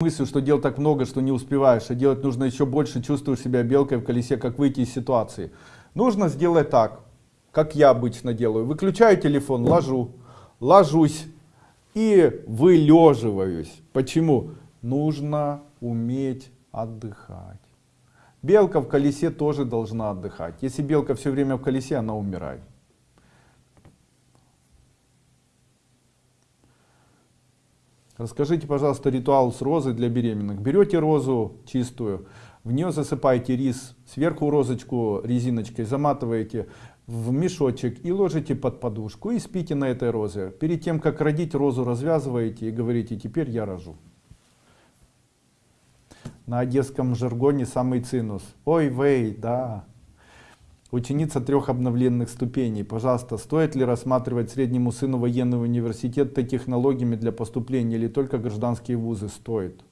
мыслью, что дел так много, что не успеваешь, а делать нужно еще больше, чувствуешь себя белкой в колесе, как выйти из ситуации. Нужно сделать так, как я обычно делаю. Выключаю телефон, ложу, ложусь и вылеживаюсь. Почему? Нужно уметь отдыхать. Белка в колесе тоже должна отдыхать. Если белка все время в колесе, она умирает. Расскажите, пожалуйста, ритуал с розой для беременных. Берете розу чистую, в нее засыпаете рис, сверху розочку резиночкой заматываете в мешочек и ложите под подушку и спите на этой розе. Перед тем, как родить, розу развязываете и говорите, теперь я рожу. На одесском жаргоне самый цинус. Ой, вей, да. Ученица трех обновленных ступеней. Пожалуйста, стоит ли рассматривать среднему сыну военный университет технологиями для поступления или только гражданские вузы? Стоит.